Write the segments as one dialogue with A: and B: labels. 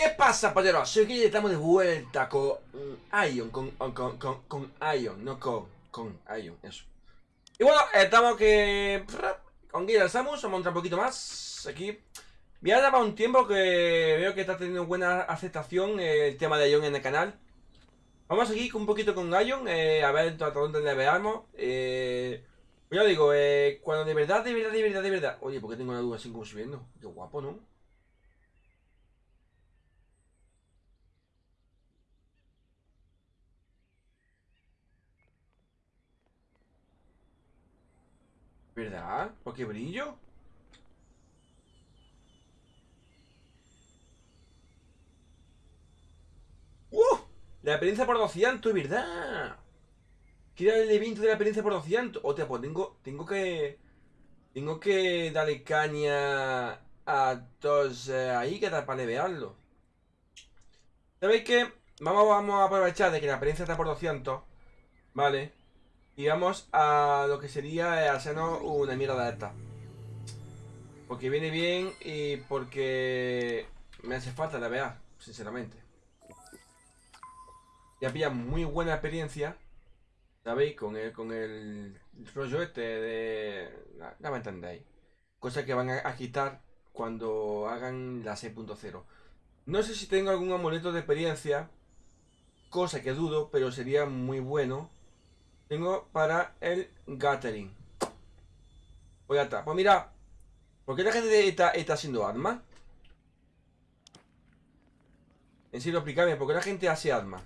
A: ¿Qué pasa, polleros? Soy que estamos de vuelta con Ion, con, con, con, con Ion, no con, con Ion, eso. Y bueno, estamos que... Con Guía Samus, vamos a entrar un poquito más aquí. Ha dado un tiempo que veo que está teniendo buena aceptación el tema de Ion en el canal. Vamos aquí un poquito con Ion, eh, a ver hasta dónde le veamos. Eh, yo digo, eh, cuando de verdad, de verdad, de verdad, de verdad... Oye, ¿por qué tengo una duda así como subiendo? Qué guapo, ¿no? ¿Verdad? ¿Por qué brillo? ¡Uh! La experiencia por 200, ¿verdad? Quiero el evento de la experiencia por 200 Hostia, pues tengo, tengo que... Tengo que darle caña a todos eh, ahí que da para levearlo. ¿Sabéis qué? Vamos, vamos a aprovechar de que la experiencia está por 200 Vale y vamos a lo que sería hacernos una mierda de esta. Porque viene bien y porque me hace falta la ver, sinceramente. Ya pilla muy buena experiencia, ¿sabéis? Con el, con el rollo este de... Ya me entendéis. Cosa que van a, quitar cuando hagan la 6.0. No sé si tengo algún amuleto de experiencia, cosa que dudo, pero sería muy bueno tengo para el Gathering. Pues ya está. Pues mira. ¿Por qué la gente está, está haciendo armas? En serio, explícame. ¿Por qué la gente hace armas?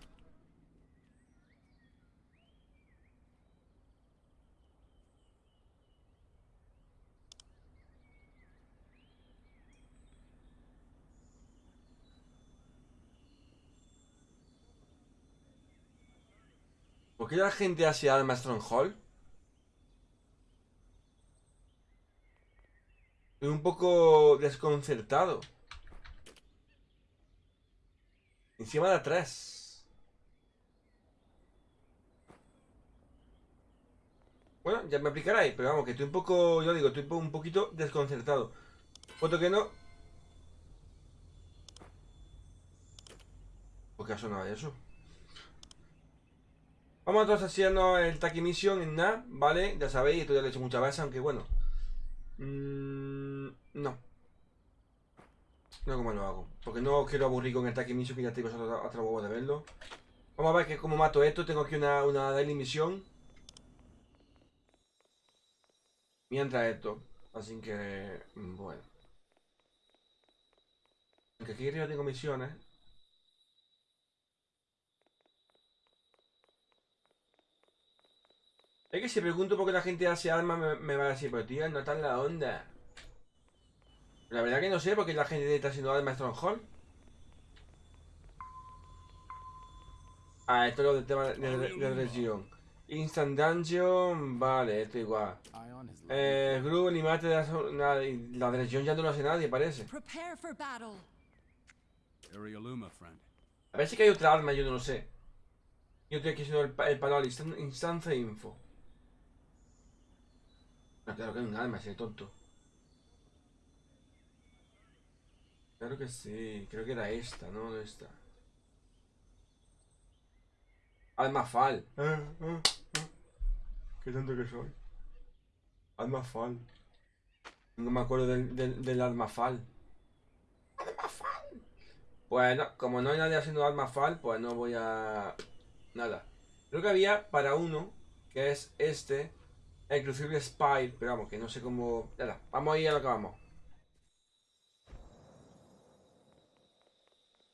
A: ¿Por qué la gente hace arma Stronghold? Estoy un poco desconcertado. Encima de atrás. Bueno, ya me aplicaráis, pero vamos, que estoy un poco, yo digo, estoy un poquito desconcertado. Foto que no. ¿Por qué ha sonado eso? Vamos entonces haciendo el Taki Mission en nada, ¿vale? Ya sabéis, esto ya lo he hecho muchas veces, aunque bueno. Mm, no. No como lo hago. Porque no quiero aburrir con el Taki Mission, que ya tengo otro, huevo de verlo. Vamos a ver que como mato esto. Tengo aquí una, una daily misión. Mientras esto. Así que... Mm, bueno. Aunque aquí arriba tengo misiones. Es que si pregunto por qué la gente hace armas me, va a decir, pero tío, no está en la onda. La verdad que no sé por qué la gente está haciendo armas Stronghold. Ah, esto es lo del tema de, la región. Instant Dungeon, vale, esto igual. Eh, Gru, ni mate de la, la región ya no lo hace nadie, parece. A ver si hay otra arma, yo no lo sé. Yo estoy aquí haciendo el, el panel Instant Info. Ah, claro que hay un alma, ese tonto. Claro que sí, creo que era esta, ¿no? Esta. Alma Fal. Ah, ah, Qué tonto que soy. Alma Fal. No me acuerdo del, del, del Alma Fal. Alma Fal. Bueno, como no hay nadie haciendo Alma Fal, pues no voy a... Nada. Creo que había para uno, que es este, Inclusive Spy, pero vamos, que no sé cómo... Ya vamos a ir a lo que vamos.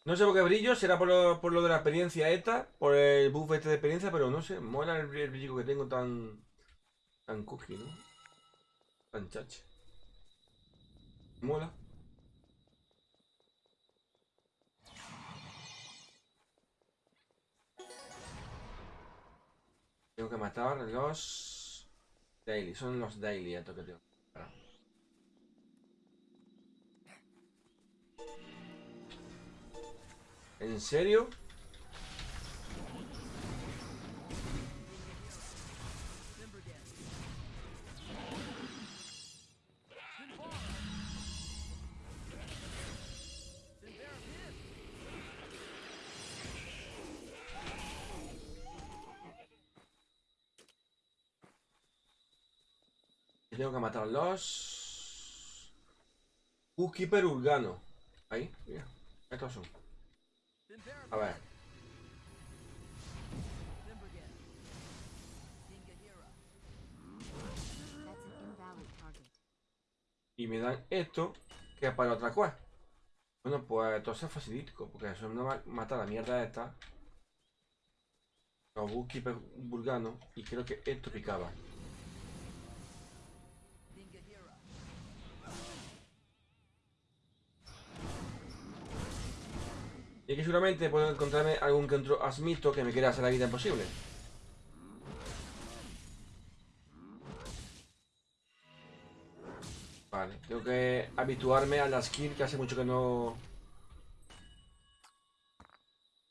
A: No sé por qué brillo, será por lo, por lo de la experiencia esta, por el buff este de experiencia, pero no sé, mola el, brillo que tengo tan... Tan cookie, ¿no? Tan chache. Mola. Tengo que matar los... Daily, son los daily esto que tengo. ¿En serio? Tengo que matar a los... Bookkeeper Urgano. Ahí, mira. Estos son. A ver. Y me dan esto, que es para otra cosa. Bueno, pues entonces es facilítico, porque eso no va a matar la mierda esta. Los Bookkeeper Urgano. Y creo que esto picaba. Y aquí seguramente puedo encontrarme algún que otro asmito que me quiera hacer la vida imposible. Vale, tengo que habituarme a la skill que hace mucho que no...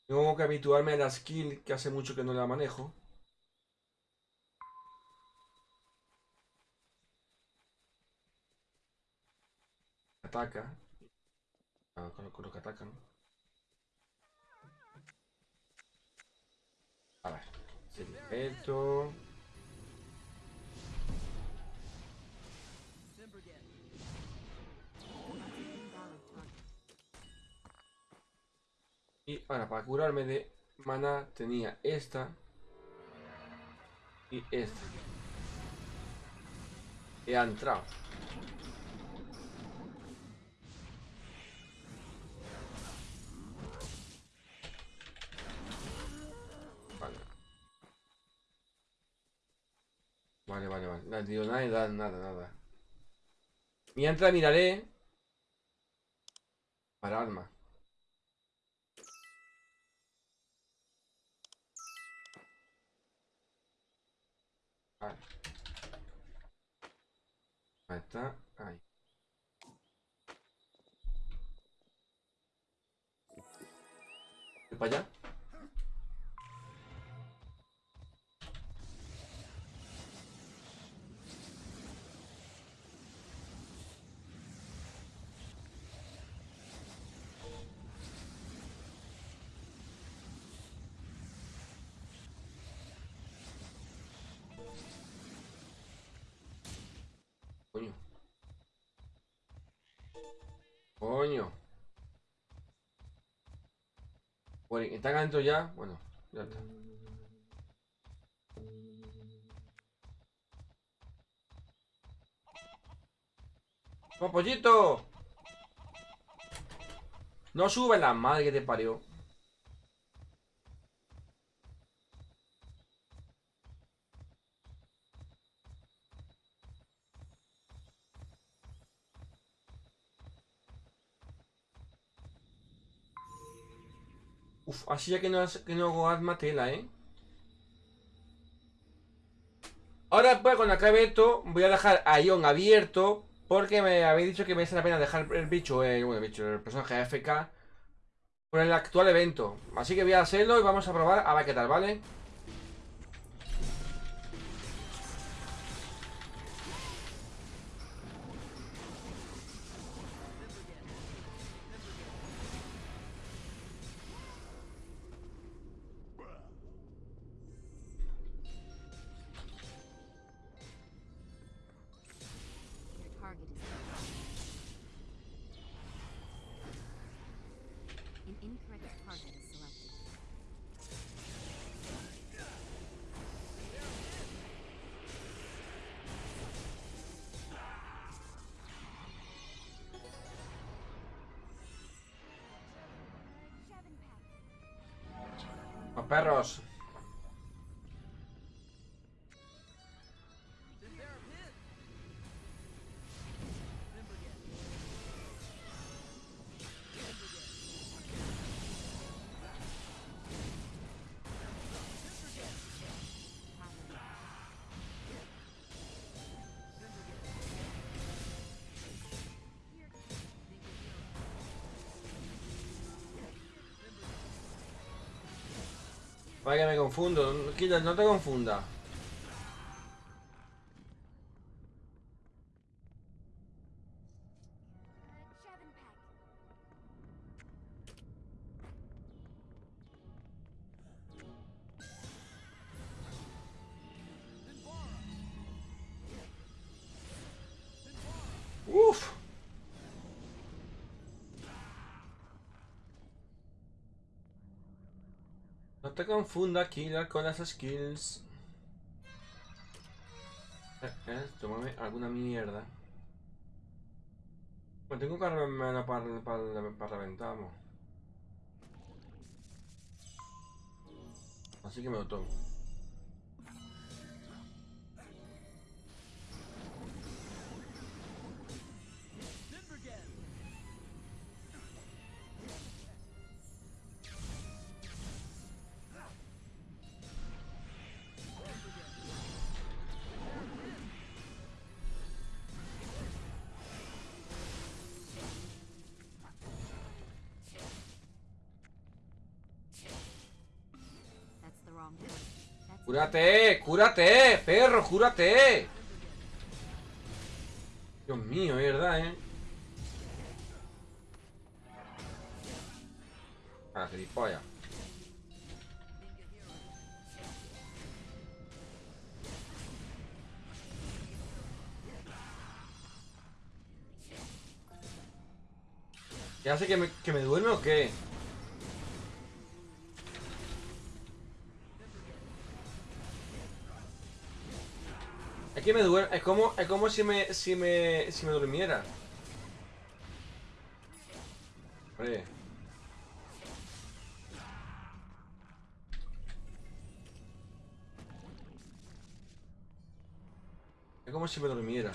A: Tengo que habituarme a la skill que hace mucho que no la manejo. Ataca. Ah, con, lo que atacan. A ver. Esto. Y ahora, para curarme de mana tenía esta. Y esta. He entrado. No digo nada, nada, nada. Mientras miraré. Para arma. Vale. Ahí está. Ahí. ¿Voy para allá? Coño. Bueno, ¿están adentro ya? Bueno, ya está. ¡Oh, pollito! No sube la madre que te parió. Uf, así ya que no, que no hago arma tela, ¿eh? Ahora, pues, cuando acabe esto, voy a dejar a Ion abierto. Porque me habéis dicho que merece la pena dejar el bicho, eh, bueno, el bicho, el personaje AFK por el actual evento. Así que voy a hacerlo y vamos a probar a ver qué tal, ¿vale? Los Vaya que me confundo. Killer, no te confunda. Te confundas, killer, con las skills. Eh, eh, tómame alguna mierda. Me tengo armarme para, para, para reventar, vamos. Así que me lo tomo. ¡Cúrate! ¡Cúrate! ¡Perro, cúrate! Dios mío, verdad, ¿eh? Ah, gilipollas. ¿Ya que me, que me duerme o qué? Es que me duerme, es como, es como si me, si me, si me durmiera. Es como si me durmiera.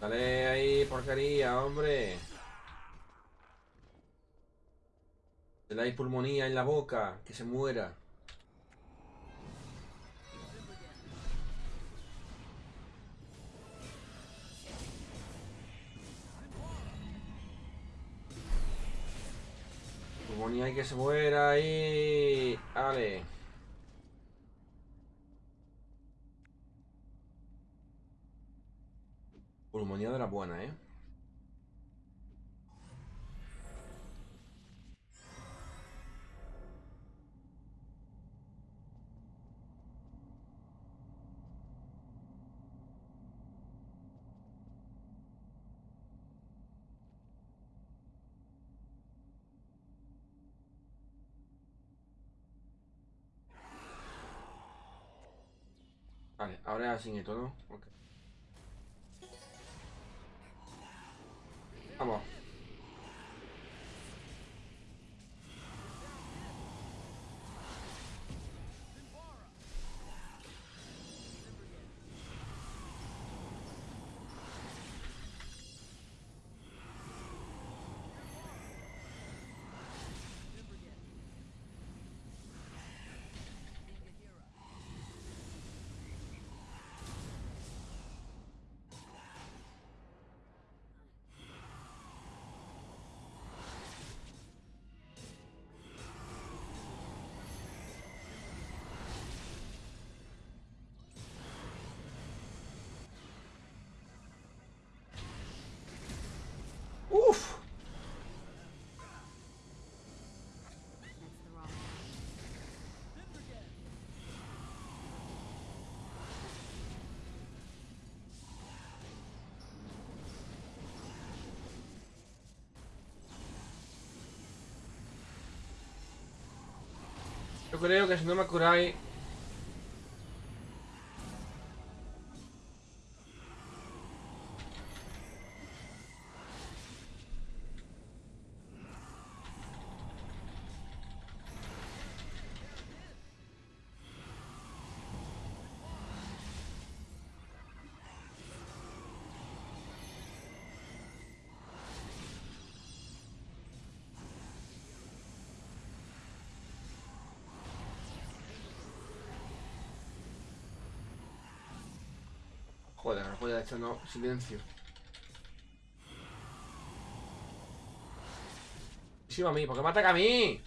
A: Dale ahí, porquería, hombre. Le dais pulmonía en la boca, que se muera. Pulmonía y que se muera ahí. Vale. Pulmonía de la buena, ¿eh? Ahora sin esto, ¿no? Ok. Vamos. Uf. Yo creo que si no me curáis... Joder, no puede echar no. Silencio. Sí, a mí, ¿por qué me ataca a mí?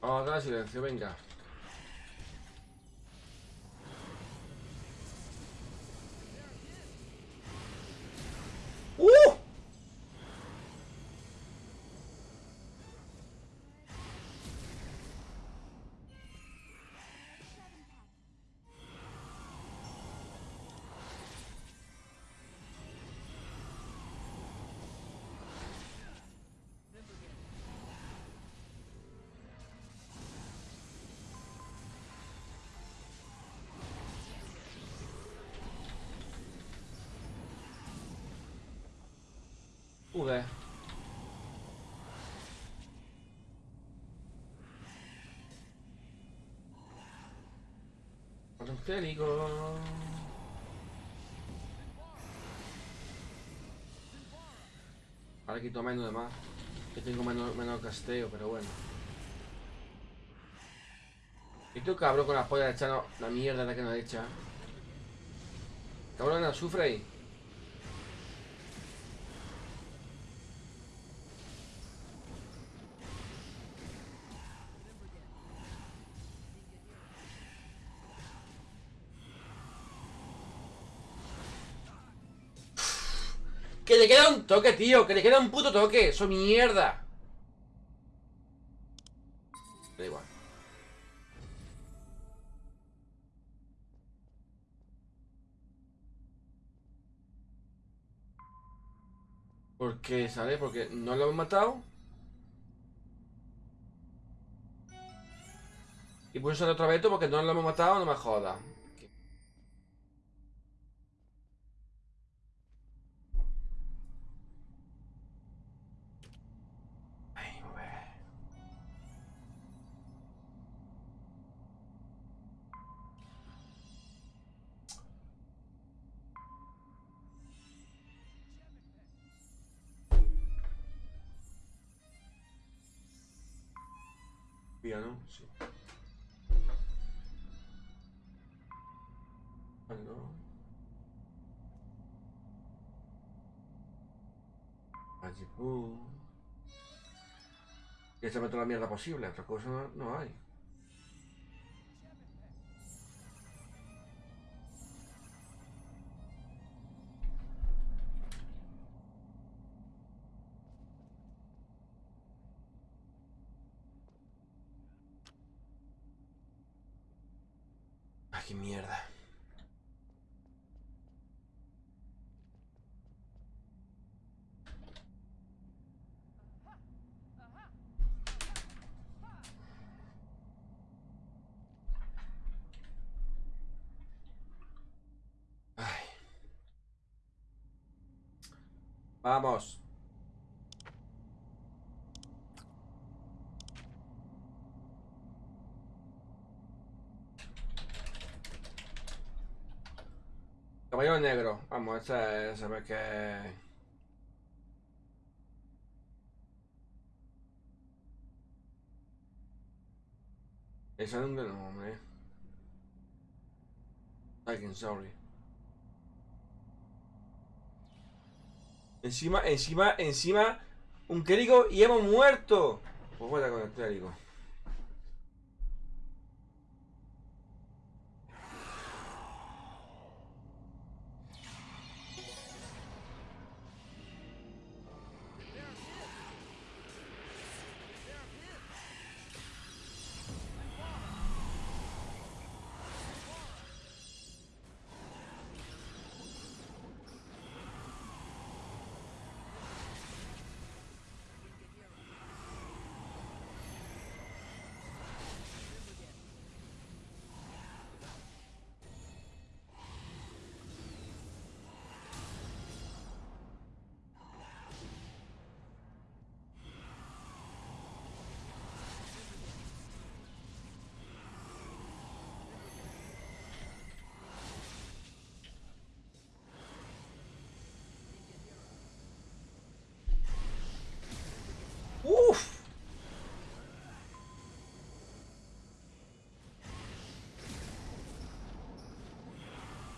A: Vamos a dar silencio, venga. Angélico. Ahora quito menos de más. Que tengo menos, menos casteo, pero bueno. Y tú cabrón con la polla echando la mierda de que nos echa. Cabrón, azufre ahí. Que le queda un toque, tío. Que le queda un puto toque. Eso mierda. Da igual. ¿Por qué sale? Porque no lo hemos matado. Y puede ser otro veto porque no lo hemos matado, no me joda. Se toda la mierda posible, otra cosa no, no hay. Vamos. Caballero negro. Vamos, ese, ese ve que... Es nombre. Alguien, sorry. Encima, encima, encima, un clérigo y hemos muerto. Pues fuera con el clérigo.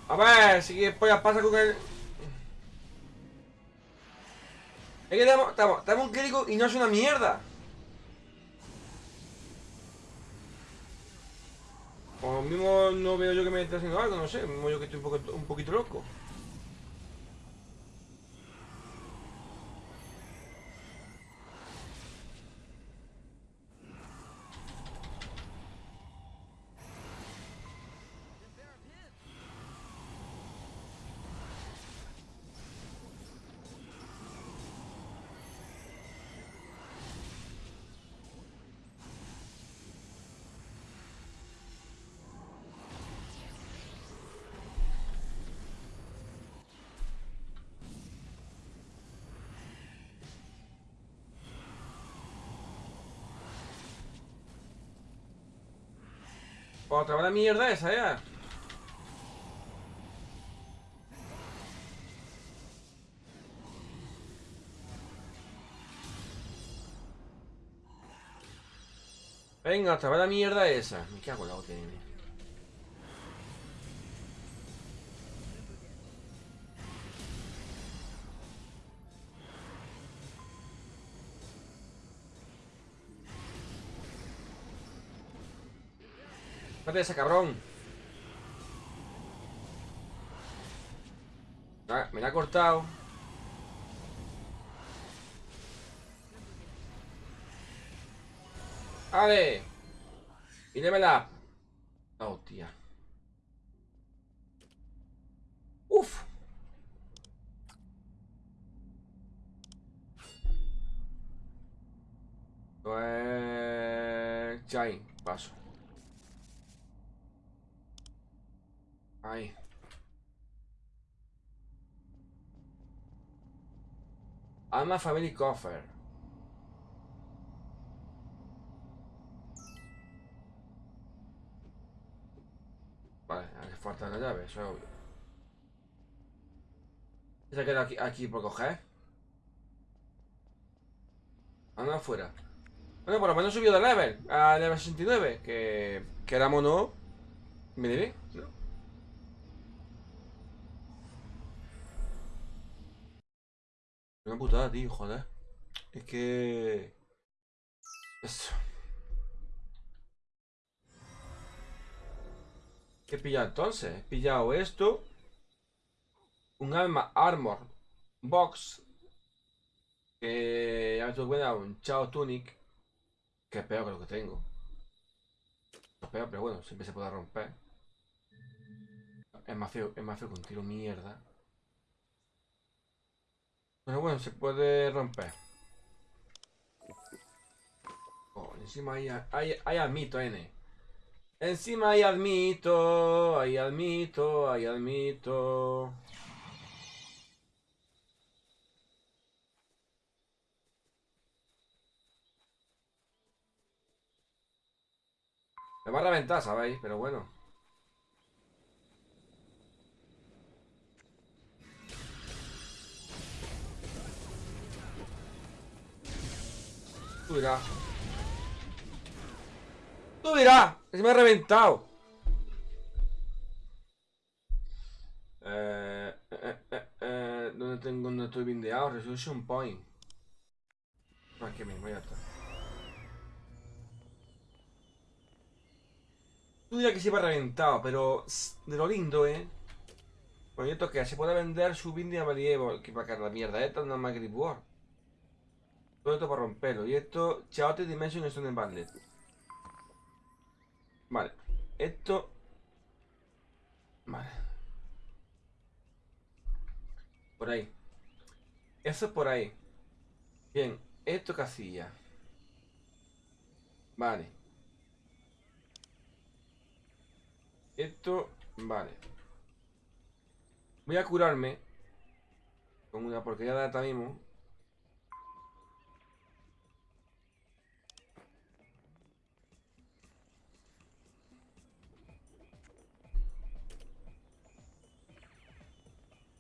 A: A ver, si después pasa con el... Es que tenemos, tenemos un crítico y no es una mierda. O mismo no veo yo que me esté haciendo algo, no sé. Mismo yo que estoy un poquito loco. Otra vez la mierda esa, ya. Venga, otra vez la mierda esa. Me cago en la OTN. ese cabrón. Ah, me la ha cortado. ¡Ale! ¡Mídemela! ¡Oh, tía! ¡Uf! Pues... Chai, paso. Ahí. Alma Family Coffer. Vale, hace falta la llave, eso es obvio. Se queda aquí, aquí por coger. Anda afuera. Bueno, por lo menos subió de level a level 69. Que, que éramos no. Me diré, Una putada, tío, joder. Es que... Eso. ¿Qué he pillado entonces? He pillado esto. Un alma armor box. Que ya me tuve cuenta, un Chao Tunic. Que es peor que lo que tengo. Es peor, pero bueno, siempre se puede romper. Es más feo, es más feo que un tiro mierda. Pero bueno, se puede romper. Oh, encima hay, hay, hay admito, N. Encima hay admito, hay admito, hay admito. Me va a reventar, ¿sabéis? Pero bueno. Tú dirás. Tú. Que se me ha reventado. Eh, eh, eh, eh, ¿Dónde tengo? ¿Dónde estoy bindeado? Resolution Point. Aquí mismo, ya está. Tú dirás que se me ha reventado, pero de lo lindo, ¿eh? Bueno, esto que se puede vender su binding a medieval. Que para que la mierda esta no es más Grip War. Esto para romperlo. Y esto, Chaotic Dimension Stone Bandlet. Vale. Esto. Vale. Por ahí. Eso es por ahí. Bien. Esto casilla. Vale. Esto. Vale. Voy a curarme. Con una porquería de data mismo.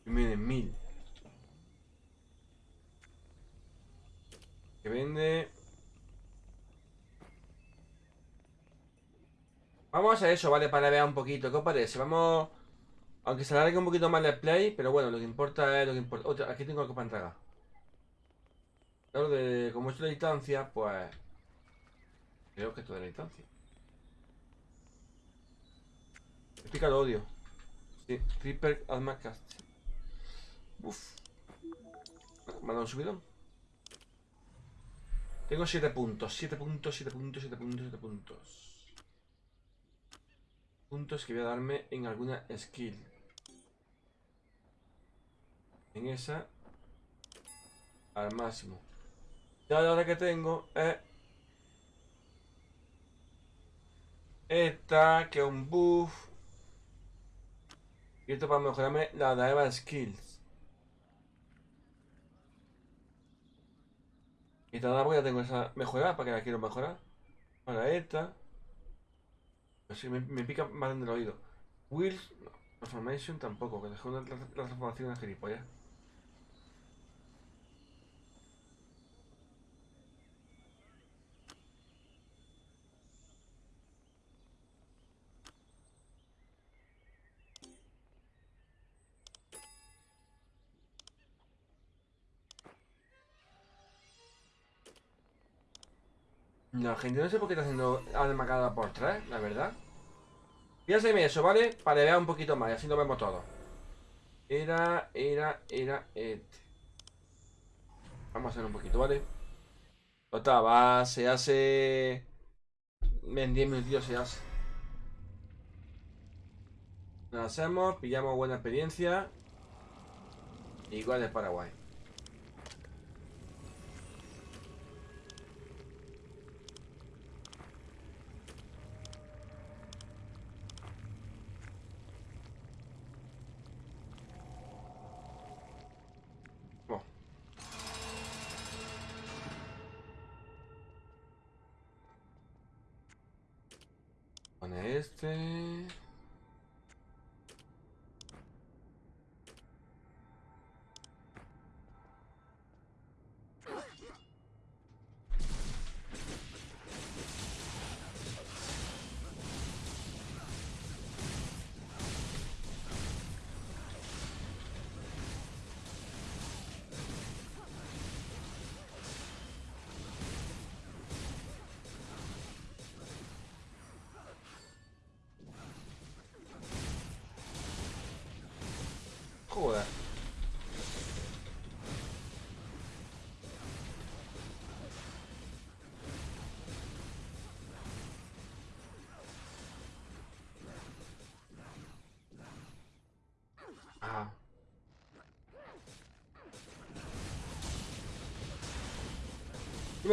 A: Miren, mil. Que vende... Vamos a eso, ¿vale? Para ver un poquito. ¿Qué os parece? Vamos... Aunque se alargue un poquito más el play, pero bueno, lo que importa es lo que importa. Otra, aquí tengo algo para entregar. Claro, de, como es de distancia, pues... Creo que esto de la distancia. Me pica el odio. Sí, Reaper Alma Cast. Uf. Me ha dado un subidón. Tengo 7 puntos, 7 puntos, 7 puntos, 7 puntos, 7 puntos. Puntos que voy a darme en alguna skill. En esa. Al máximo. Ya la hora que tengo es. Esta, que es un buff. Y esto para mejorarme la de Skills. Porque ya tengo esa mejorada, para que la quiero mejorar. Para esta. Así me, pica más en el oído. Wheels, no. Transformation tampoco, que dejó la transformación en gilipollas. No, gente, no sé por qué está haciendo alma cada por tres, la verdad. Piénseme eso, ¿vale? Para ver un poquito más, y así lo vemos todo. Era, era, era este. Vamos a hacer un poquito, ¿vale? Total, va, se hace... En 10 minutos se hace. Lo hacemos, pillamos buena experiencia. Igual de Paraguay. Este. Joder. Ah.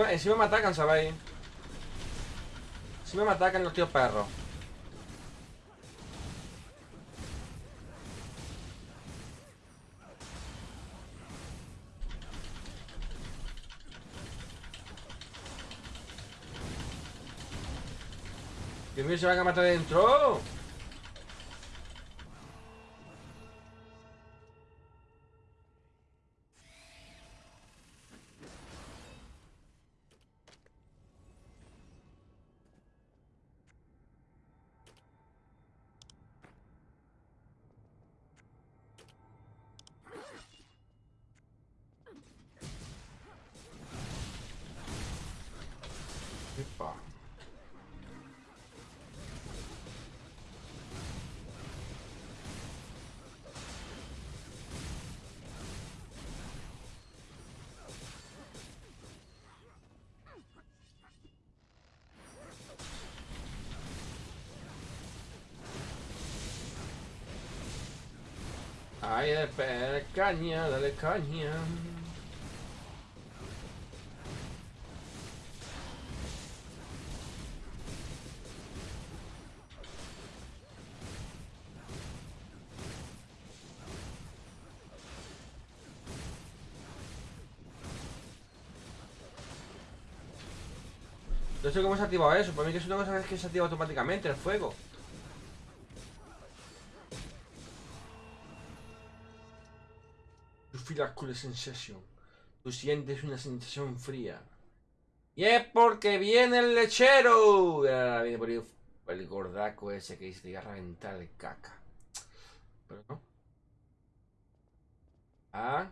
A: Encima, me atacan, ¿sabéis? Encima me atacan los tíos perros. Mío, se van a matar dentro. Dale caña, dale caña. No sé cómo se ha activado eso, para mí que es una cosa que se activa automáticamente el fuego. Cool sensation. Tú sientes una sensación fría. Y es porque viene el lechero. Viene por ahí el gordaco ese que dice te iba a reventar de caca. Pero no. Ah.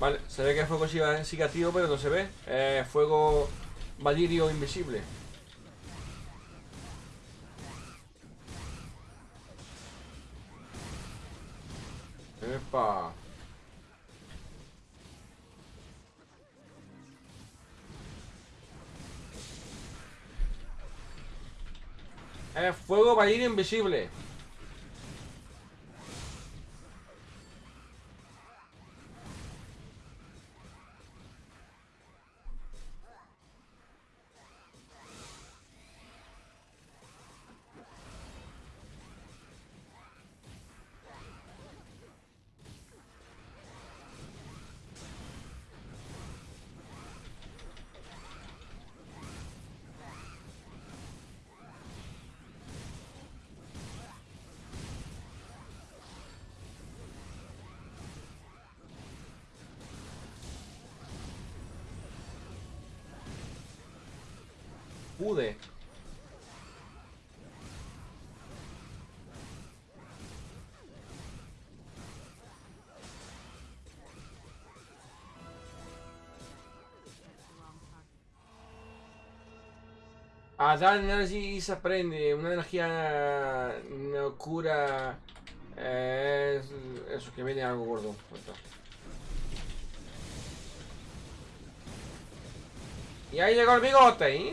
A: Vale, se ve que el fuego sigue activo, pero no se ve. Eh, fuego valirio invisible. Epa. Eh, fuego valirio invisible. Pude.
B: The wrong target.
A: A Dark Energy se aprende. Una energía no cura. eh, es eso, que viene algo gordo. Y ahí llegó el bigote.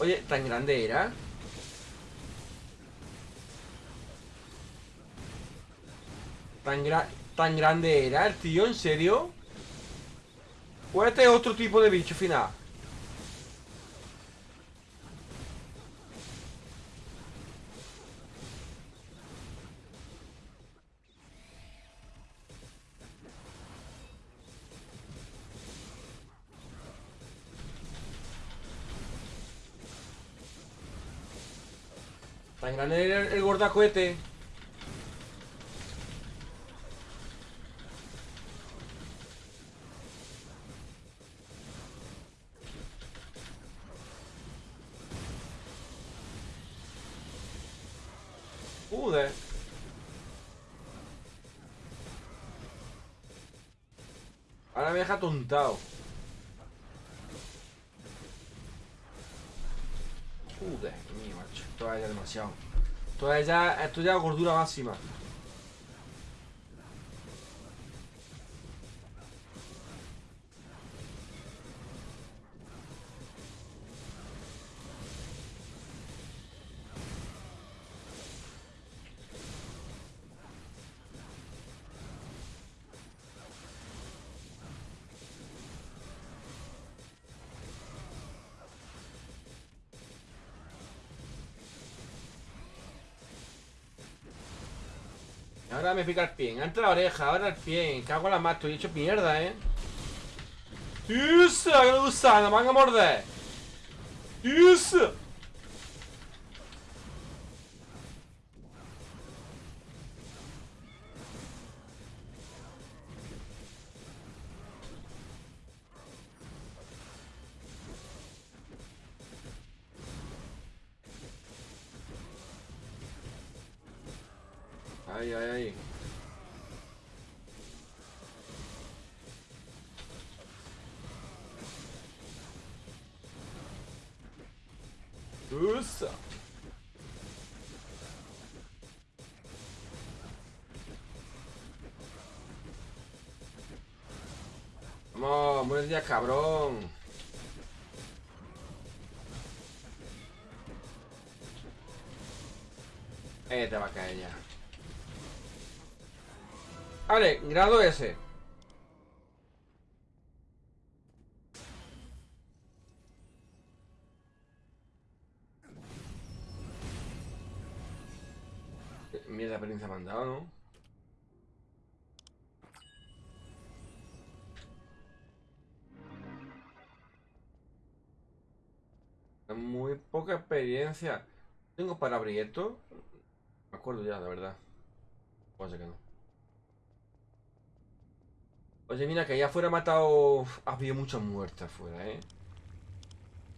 A: Oye, ¿tan grande era? ¿Tan, tan grande era el tío? ¿En serio? ¿O este es otro tipo de bicho final? Era el, el gordacohete. Joder. Ahora me deja tontado. Joder, mío, macho. Todavía demasiado. Todavía ya, esto ya es gordura máxima. Me pica el pie. Antes la oreja, ahora el pie. Cago en la más, estoy hecho mierda, eh. ¡Isa! ¡Que gusano! ¡Me van a morder! ¡Isa! Buenos días, cabrón. Eh, te va a caer ya. Vale, grado S. Mierda, experiencia me han dado, ¿no? Experiencia. ¿Tengo para abrir esto? Me acuerdo ya, la verdad. Puede ser que no. Oye, mira, que allá afuera ha matado... Ha habido mucha muerte afuera, ¿eh?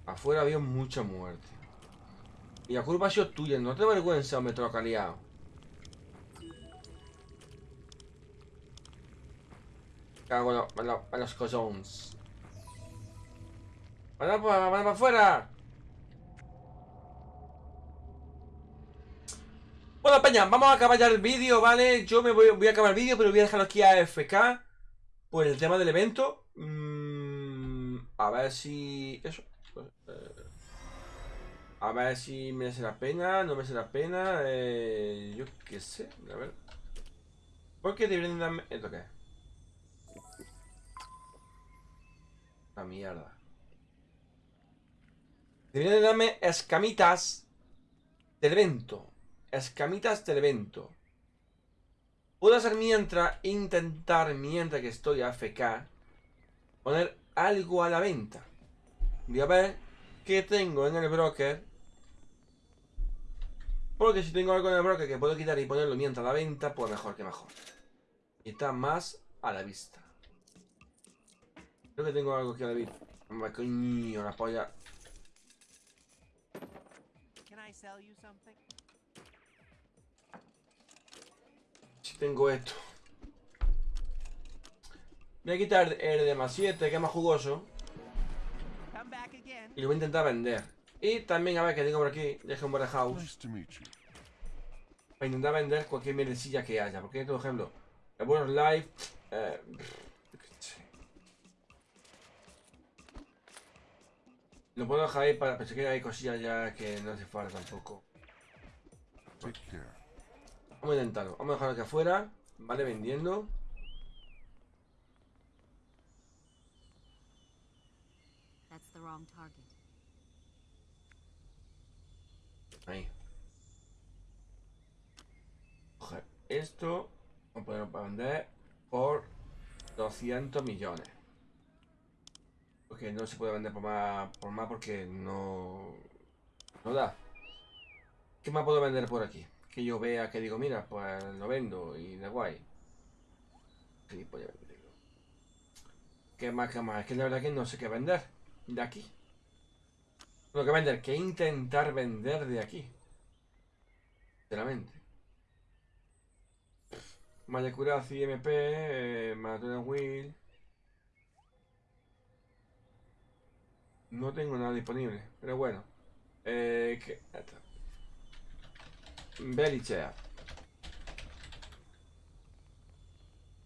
A: Afuera había mucha muerte. Y la culpa ha sido tuya, no te vergüenza, hombre, liado. Cago en en lo- en los cojones. ¡Van para afuera! Bueno, Peña, vamos a acabar ya el vídeo, ¿vale? Yo me voy, a acabar el vídeo, pero voy a dejarlo aquí a FK por el tema del evento. Mm, a ver si... Eso. pues, eh, a ver si merece la pena, no merece la pena. Eh, yo qué sé, a ver. ¿Por qué deberían darme... ¿Esto qué? La mierda. Deberían de darme escamitas del evento. Escamitas del evento. Puedo hacer mientras, intentar mientras que estoy AFK, poner algo a la venta. Voy a ver qué tengo en el broker. Porque si tengo algo en el broker que puedo quitar y ponerlo mientras a la venta, pues mejor que mejor. Y está más a la vista. Creo que tengo algo aquí a la vista. Hombre, coño, la polla. Tengo esto. Voy a quitar el de más 7, que es más jugoso. Y lo voy a intentar vender. Y también, a ver, que tengo por aquí, deje un warehouse. Para intentar vender cualquier mierdecilla que haya. Porque, por ejemplo, el buenos live. Eh, lo puedo dejar ahí para pensar que hay cosillas ya que no hace falta tampoco.
C: Take care.
A: Vamos a intentarlo. Vamos a dejarlo aquí afuera. Vale, vendiendo. Ahí. Coger esto. Vamos a ponerlo para vender por 200 millones. Porque no se puede vender por más, por más porque no, no da. ¿Qué más puedo vender por aquí? Que yo vea que digo, mira, pues lo vendo y da guay. Sí, voy a venderlo. ¿Qué más, qué más? Es que la verdad que no sé qué vender de aquí. Lo que vender, que intentar vender de aquí. Sinceramente. Mayakurazi MP, eh. No tengo nada disponible, pero bueno. Eh, que,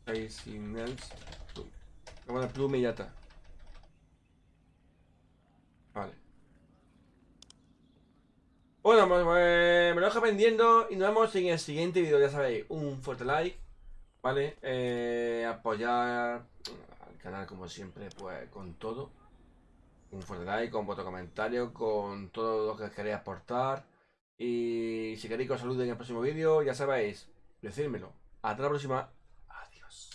A: Ahí sin Nels. Vamos a plume y ya está. Vale. Bueno, pues eh, me lo dejo pendiendo y nos vemos en el siguiente vídeo. Ya sabéis, un fuerte like, ¿vale? Eh, apoyar al canal como siempre, pues con todo. Un fuerte like, con vuestro comentario, con todo lo que queréis aportar. Y si queréis que os salude en el próximo vídeo, ya sabéis, decírmelo. Hasta la próxima. Adiós.